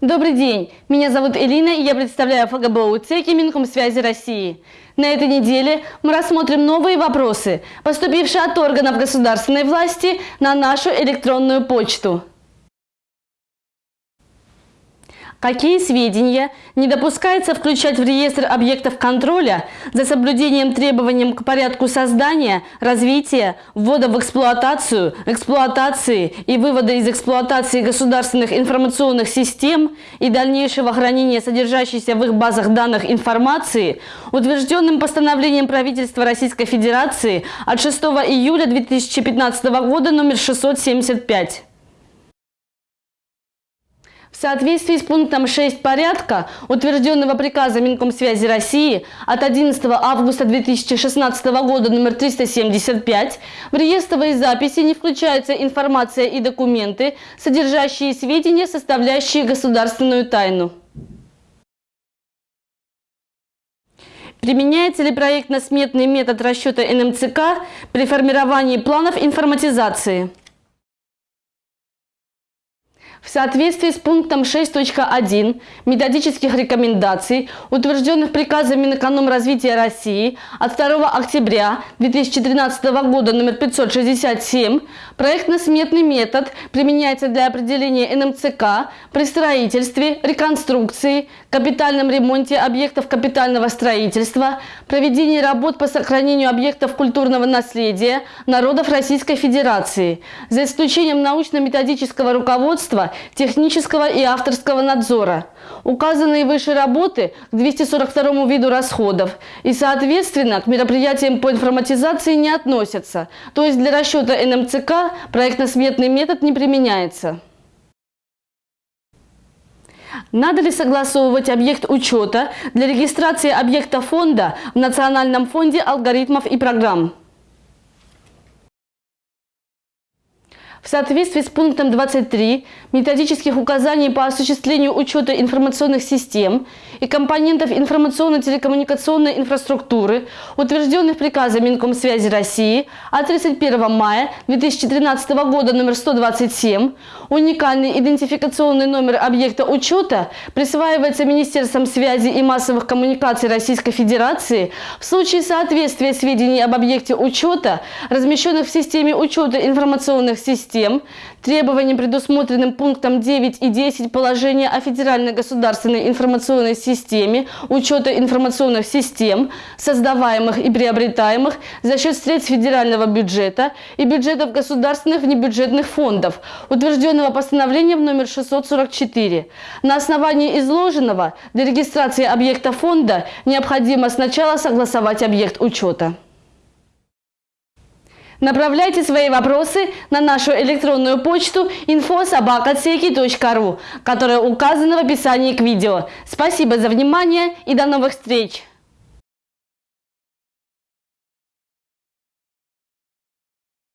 Добрый день, меня зовут Элина и я представляю ФГБУ ЦЕКИ Минкомсвязи России. На этой неделе мы рассмотрим новые вопросы, поступившие от органов государственной власти на нашу электронную почту. Какие сведения не допускается включать в реестр объектов контроля за соблюдением требованиям к порядку создания, развития, ввода в эксплуатацию, эксплуатации и вывода из эксплуатации государственных информационных систем и дальнейшего хранения содержащейся в их базах данных информации, утвержденным постановлением правительства Российской Федерации от 6 июля 2015 года номер 675. В соответствии с пунктом 6 порядка, утвержденного приказа Минкомсвязи России от 11 августа 2016 года номер 375, в реестровые записи не включаются информация и документы, содержащие сведения, составляющие государственную тайну. Применяется ли проектно-сметный метод расчета НМЦК при формировании планов информатизации? В соответствии с пунктом 6.1 методических рекомендаций, утвержденных приказом Минэкономразвития России от 2 октября 2013 года номер 567, проектно-сметный метод применяется для определения НМЦК при строительстве, реконструкции, капитальном ремонте объектов капитального строительства, проведении работ по сохранению объектов культурного наследия народов Российской Федерации, за исключением научно-методического руководства технического и авторского надзора. Указанные выше работы к 242 виду расходов и, соответственно, к мероприятиям по информатизации не относятся, то есть для расчета НМЦК проектно-сметный метод не применяется. Надо ли согласовывать объект учета для регистрации объекта фонда в Национальном фонде алгоритмов и программ? В соответствии с пунктом 23 методических указаний по осуществлению учета информационных систем и компонентов информационно-телекоммуникационной инфраструктуры, утвержденных приказом Минкомсвязи России от 31 мая 2013 года номер 127, уникальный идентификационный номер объекта учета присваивается Министерством связи и массовых коммуникаций Российской Федерации в случае соответствия сведений об объекте учета, размещенных в системе учета информационных систем, систем, требованиям, предусмотренным пунктом 9 и 10 положения о Федеральной государственной информационной системе учета информационных систем, создаваемых и приобретаемых за счет средств федерального бюджета и бюджетов государственных внебюджетных фондов, утвержденного постановлением номер 644. На основании изложенного для регистрации объекта фонда необходимо сначала согласовать объект учета. Направляйте свои вопросы на нашу электронную почту info.sobaka.rу, которая указана в описании к видео. Спасибо за внимание и до новых встреч!